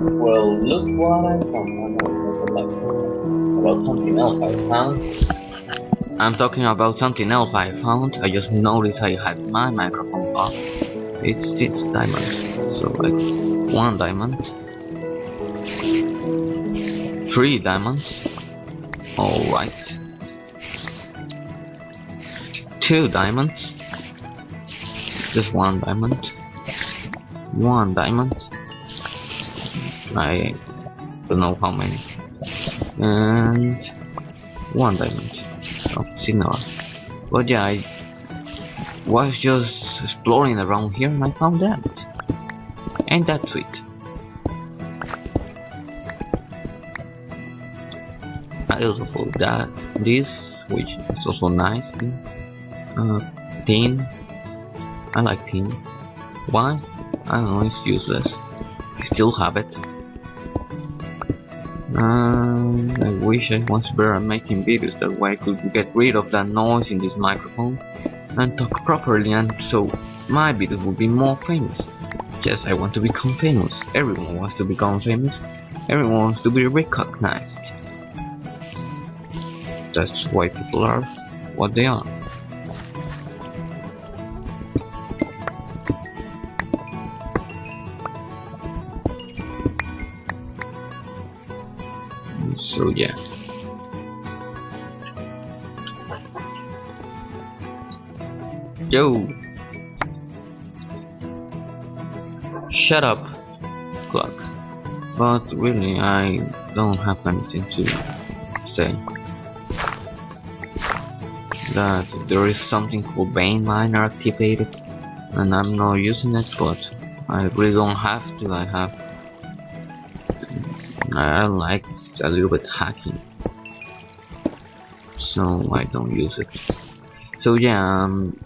Well, look what I found. About something else I found. I'm talking about something else I found. I just noticed I had my microphone off. It's this diamond. So like one diamond. Three diamonds. Alright. Two diamonds. Just one diamond. One diamond. I don't know how many. And one diamond of signal. But yeah, I was just exploring around here and I found that. And that sweet? I also found that this, which is also nice. Uh, tin. I like tin. Why? I don't know, it's useless. I still have it. And I wish I was better at making videos, that way I could get rid of that noise in this microphone and talk properly and so my videos would be more famous. Yes, I want to become famous. Everyone wants to become famous. Everyone wants to be recognized. That's why people are what they are. So yeah. Yo! Shut up, clock. But really, I don't have anything to say. That there is something called Vein Miner activated, and I'm not using it, but I really don't have to. I have. I like a little bit hacking, so I don't use it. So yeah, um,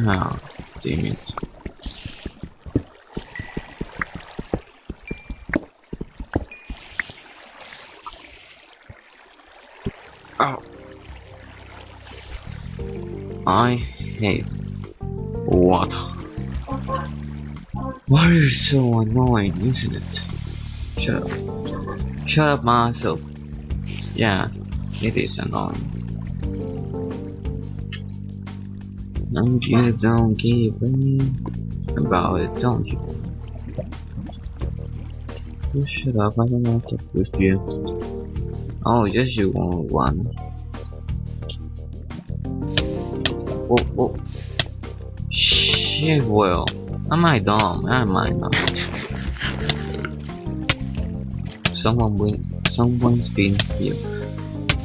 Oh, damn it. Oh. I hate water. Water is so annoying, isn't it? Shut up. Shut up myself. Yeah, it is annoying. And you don't give a about it, don't you? You shut up, I don't want to with you. Oh, yes you want one. Oh, oh. Shit, well. Am I dumb? Am I not? Someone win. Someone's been here.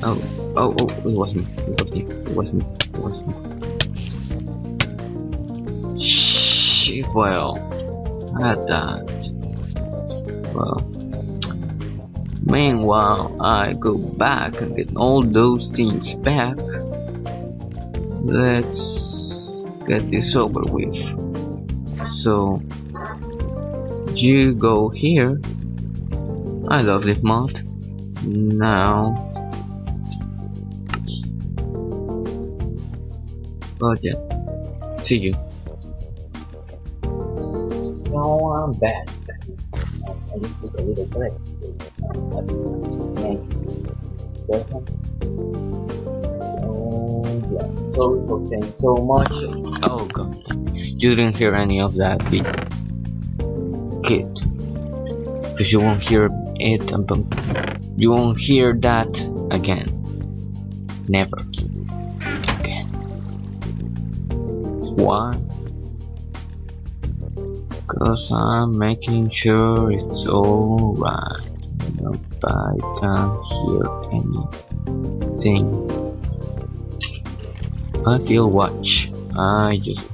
Oh, oh, oh, it was me. It was me. It was me. It was me. Well. At that. Well. Meanwhile, I go back and get all those things back. Let's get this over with. So, you go here. I love this mod. Now, but yeah, see you. So I'm back. I just took a little break. And yeah, sorry for saying so much. Oh god, you didn't hear any of that beat. Kid. Because you won't hear it, and bum- you won't hear that again. Never. Again. Why? Cause I'm making sure it's alright. Nobody can hear anything. I feel watch. I just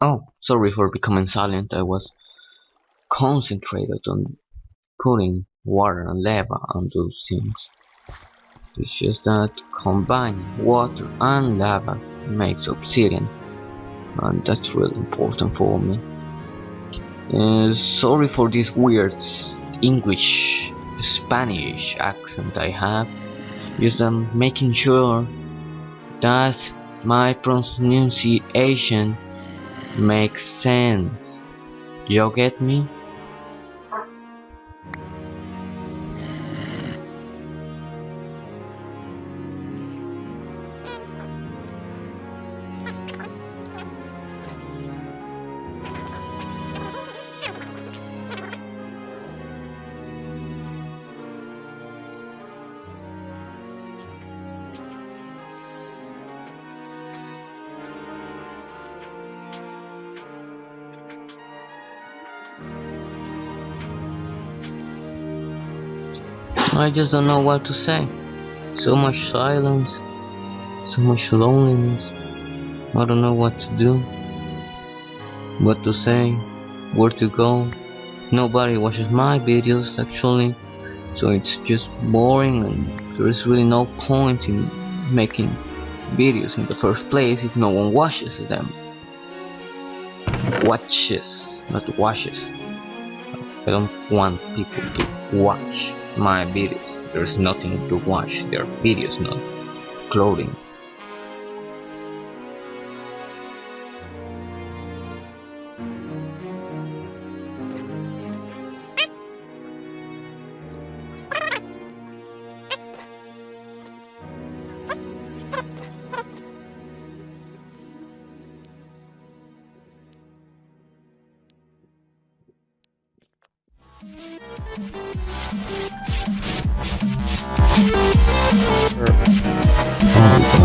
Oh, Sorry for becoming silent, I was concentrated on putting water and lava on those things. It's just that combining water and lava makes obsidian and that's really important for me. Uh, sorry for this weird English Spanish accent I have. Just I'm making sure that my pronunciation makes sense. You get me? I just don't know what to say. So much silence, so much loneliness. I don't know what to do, what to say, where to go. Nobody watches my videos actually, so it's just boring and there is really no point in making videos in the first place if no one watches them. Watches, not watches. I don't want people to watch my videos. There's nothing to watch, their videos, not clothing.